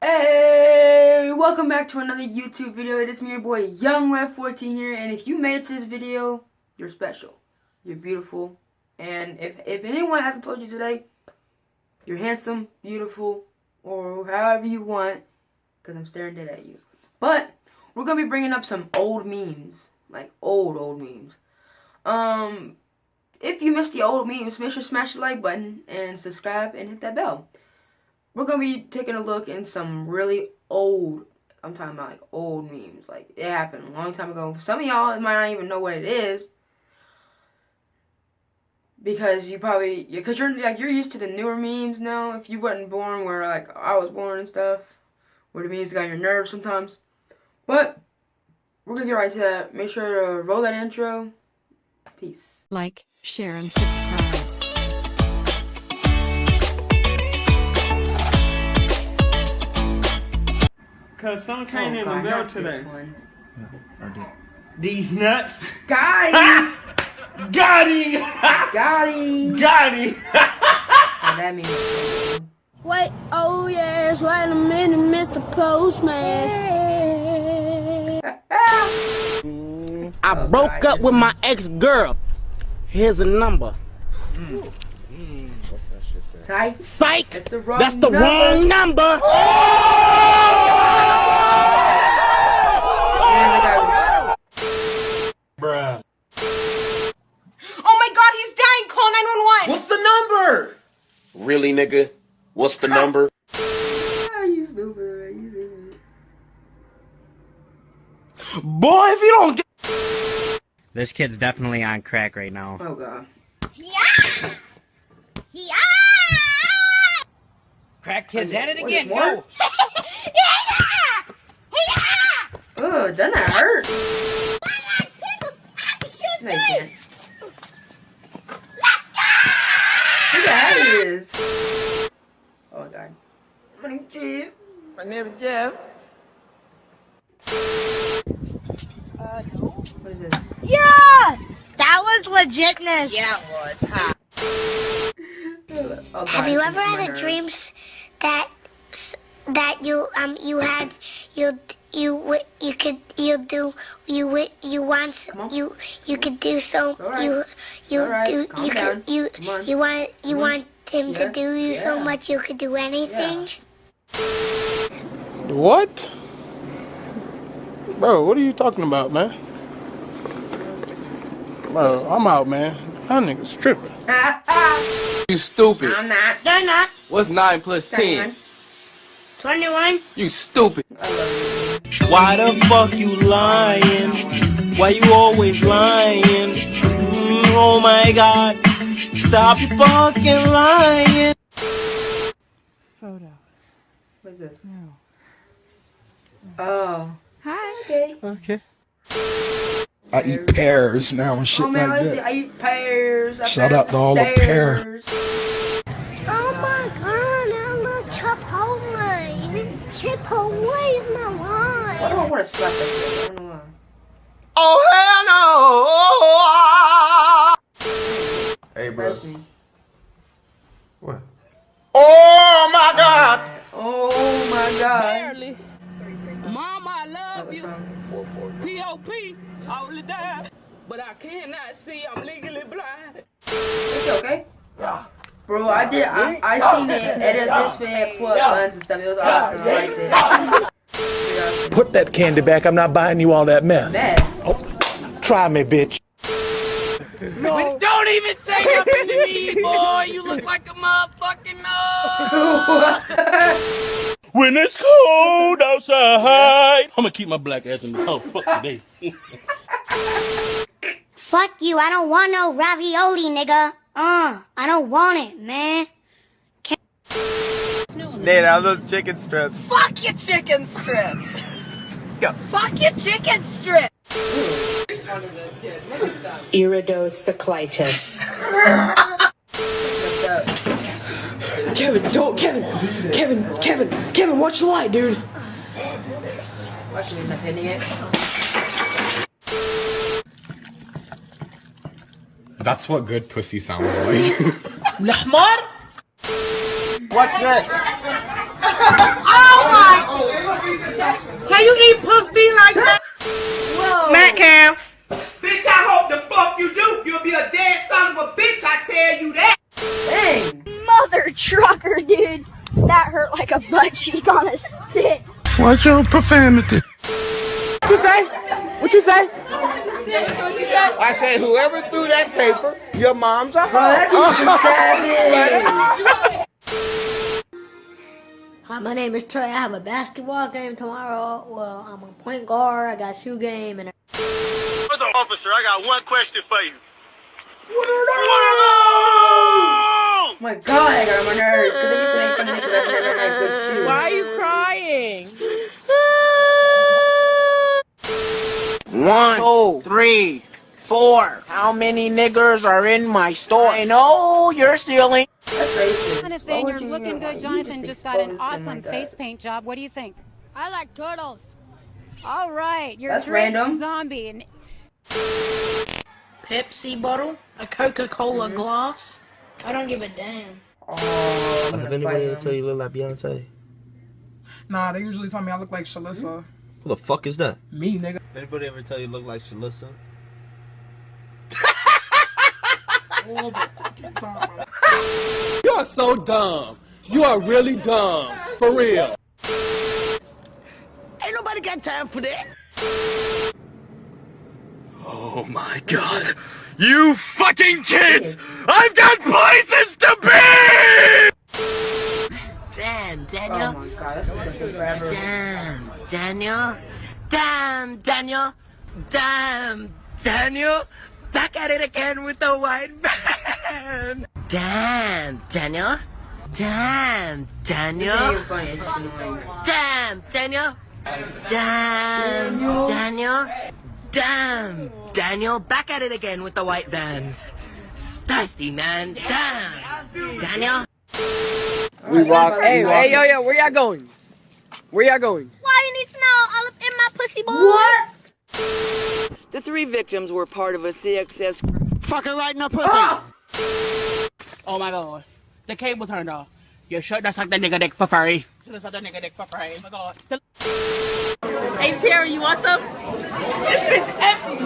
Hey, welcome back to another YouTube video. It is me, your boy, Young YoungRev14 here, and if you made it to this video, you're special. You're beautiful, and if, if anyone hasn't told you today, you're handsome, beautiful, or however you want, because I'm staring dead at you. But, we're going to be bringing up some old memes, like old, old memes. Um, if you missed the old memes, make sure to smash the like button and subscribe and hit that bell we're gonna be taking a look in some really old I'm talking about like old memes. Like it happened a long time ago. Some of y'all might not even know what it is. Because you probably because you're like you're used to the newer memes now. If you wasn't born where like I was born and stuff, where the memes got your nerves sometimes. But we're gonna get right to that. Make sure to roll that intro. Peace. Like, share, and subscribe. Cause some came Oh, in God, the bell not today. one. These nuts. Got him! Got him! Got him! Got him! Oh, that means Wait, oh yes, wait a minute, Mr. Postman. I Oh, broke God, up with my ex-girl. Here's a number. Hmm. Psych. Psych! That's the wrong That's the number. wrong number! And the guy Bruh. Oh my god, he's dying! Call 911! What's the number? Really, nigga? What's the number? Ah, you stupid. You stupid. Boy, if you don't get This kid's definitely on crack right now. Oh god. Crack kid's at it What, again, more? Oh, doesn't that hurt? No, you can't. Look at how he is. Oh my god. My name's Jeff. My name is Jeff. Uh, what is this? Yeah, that was legitness. Yeah, it was. Huh? Oh, Have you ever had a nerves. dream s- that that you um you had you you wi- you could you do you wi- you want s- Come on. you you could do so All right. you you All right, do calm you down. could you you want you Come want him Yeah, to do you so much you could do anything. What? Bro, what are you talking about, man? Bro, I'm out, man. That nigga's tripping. You stupid. I'm not. They're not. What's 9 plus 10? 21. You stupid. Why the fuck you lying? Why you always lying? Mm, oh my god. Stop fucking lying. Photo. What is this? Oh. Hi. Okay. Okay. I eat pears now and shit Oh man, like I, that. I eat pears. I Shout out to all the upstairs. Oh my God! I love Chipotle. Chipotle is my life. Why do I want to slap that shit? I don't. Oh, hell no! Hey, bro. That's me. What? Oh, my God! Oh my god. Mama, I love What's you. Wrong? All the time. But I cannot see. I'm legally blind. It's okay. Yeah. Bro, I did. I, I seen it edit this man pull up guns and stuff. It was awesome. I liked it. Put that candy back. I'm not buying you all that mess. Mad. Oh, try me, bitch. No. Don't even say nothing to me, boy! You look like a motherfucking no! When it's cold outside, I'm gonna keep my black ass in this house. Fuck today. Fuck you! I don't want no ravioli, nigga. Uh, I don't want it, man. Nate, how those chicken strips? Fuck your chicken strips! Go. Fuck your chicken strips! Iridocyclitis. Kevin, don't, Kevin, Kevin, Kevin, Kevin, watch the light, dude. That's what good pussy sounds like. Lahmar? Watch this. oh my! Can you eat pussy like that? Butt cheek on a stick. Watch your profanity. What you say? What you say? I said, whoever threw that paper, your mom's a Bro, that dude's savage. Hi, my name is Trey. I have a basketball game tomorrow. Well, I'm a point guard. I got shoe game and. What's up, officer? I got one question for you. Oh my god, I got on my nerves. Because they used to make fun of me because I never had good shoes. Why are you crying? One, two, three, four. How many niggers are in my store? I know you're stealing. Jonathan, you're looking good. Jonathan just got an awesome face paint job. What do you think? I like turtles. All right, you're That's a great random. zombie. And Pepsi bottle, a Coca-Cola mm-hmm. glass. I don't give a damn. Oh, Have anybody ever tell you you look like Beyonce? Nah, they usually tell me I look like Shalissa. Who the fuck is that? Me, nigga. Anybody ever tell you you look like Shalissa? You are so dumb. You are really dumb. For real. Ain't nobody got time for that. Oh my god. You fucking kids! I've got places to be! Damn, Oh Daniel. my god, that's gonna take forever. Damn, Daniel. Damn, Daniel. Damn, Daniel. Back at it again with the white van. Damn, Daniel. Damn, Daniel. This ain't even funny, it's just annoying. Damn, Daniel. Damn, Daniel. Damn, Daniel. Back at it again with the white vans. Spicy, man. Damn. Daniel. We rock. Hey, hey, yo, yo, where y'all going? Where y'all going? Why you need to know all up in my pussy boy? What? The three victims were part of a CXS. Fucking right in the pussy. Ah! Oh my god. The cable turned off. You should have sucked the nigga dick for free. Should have sucked the nigga dick for free. Oh my god. Hey Terry, you want some? This bitch empty.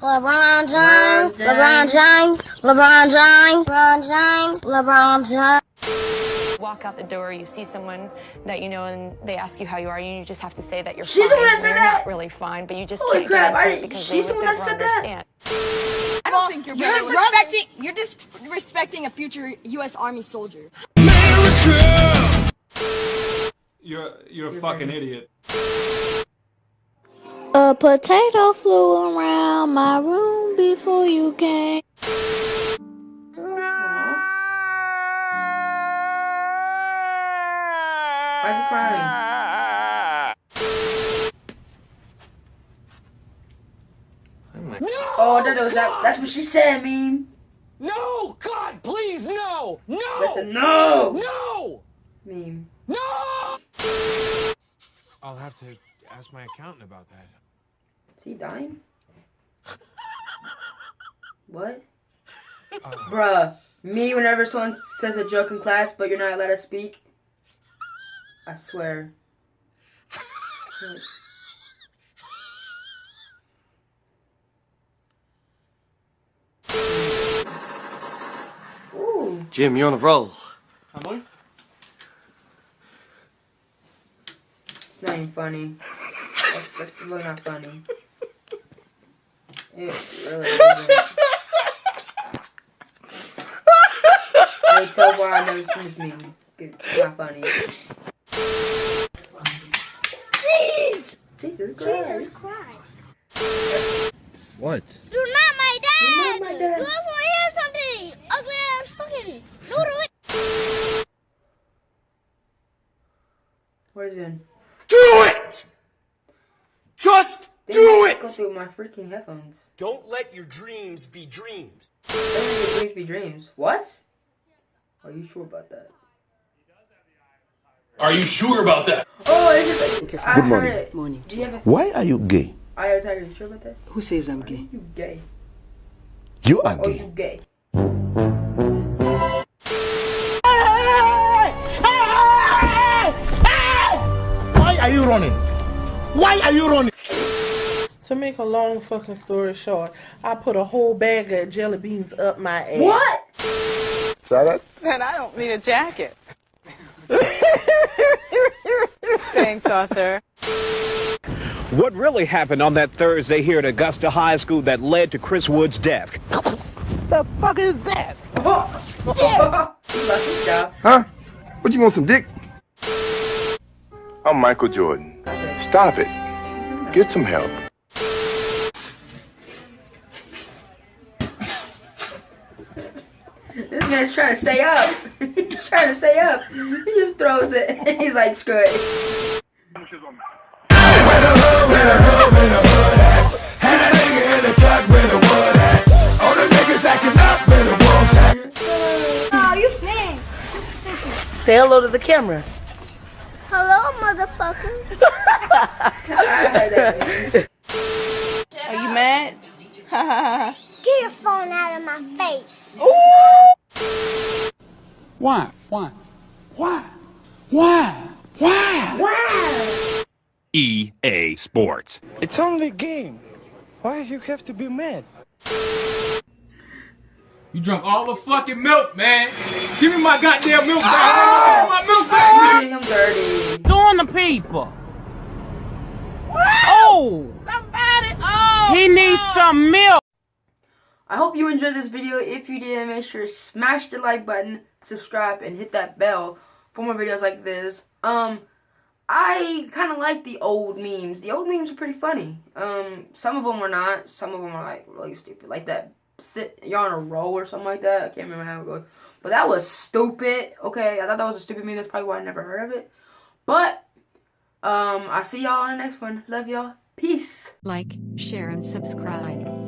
LeBron James, LeBron James, LeBron James, LeBron James, LeBron James. Walk out the door, you see someone that you know, and they ask you how you are, and you just have to say that you're She's the one that said that? not really fine, but you just Holy can't crap, get into I- it because she's they the one that never said that? understand. I don't think you're you're disrespecting. You're disrespecting a future U.S. Army soldier. You're you're a fucking idiot. A potato flew around my room before you came. Why is he crying? Oh, that was that. That's what she said, meme. No! God, please, no! No! Listen, no. No! Meme. No! I'll have to ask my accountant about that. Is he dying? What? Uh-huh. Bruh, me whenever someone says a joke in class, but you're not allowed to speak, I swear. Ooh. Jim, you're on a roll. Am I? It's not even funny. That's, that's really not funny. It really isn't. I can tell why I've never seen this meme. It's not funny. Jeez! Jesus Christ. Jesus Christ. What? You're not my dad! You're not my dad. You also want hear something? Ugly ass fucking noodle. What is it? It! Just do might it! Go through my freaking headphones. Don't let your dreams be dreams. Don't let your dreams be dreams. What? Are you sure about that? Are you sure about that? Oh, it's just. like, I Good heard morning. it. Morning. Do you have a? Why are you gay? I are tired. You sure about that? Who says I'm gay? You gay? You are Or gay. Oh, you gay? Why are you running? Why are you running? To make a long fucking story short, I put a whole bag of jelly beans up my ass. What? Shut up. Then I don't need a jacket. Thanks, Arthur. What really happened on that Thursday here at Augusta High School that led to Chris Wood's death? The fuck is that? Huh? What you want some dick? I'm Michael Jordan. Stop it. Get some help. This man's trying to stay up. He's trying to stay up. He just throws it. He's like, screw it. Oh, you big. Say hello to the camera. Hello, motherfucker. Are you mad? Get your phone out of my face. Why? Why? Why? Why? Why? Why? EA Sports. It's only a game. Why you have to be mad? You drunk all the fucking milk, man. Give me my goddamn milk back. Ah! Give me my milk back. Him dirty. Doing the people. Oh! Somebody! Oh! He needs some milk. I hope you enjoyed this video. If you did, make sure to smash the like button, subscribe, and hit that bell for more videos like this. Um, I kind of like the old memes. The old memes are pretty funny. Um, some of them are not. Some of them are like really stupid, like that sit you're on a roll or something like that. I can't remember how it goes, but that was stupid. Okay, I thought that was a stupid meme. That's probably why I never heard of it. But um, I'll see y'all on the next one. Love y'all. Peace. Like, share, and subscribe.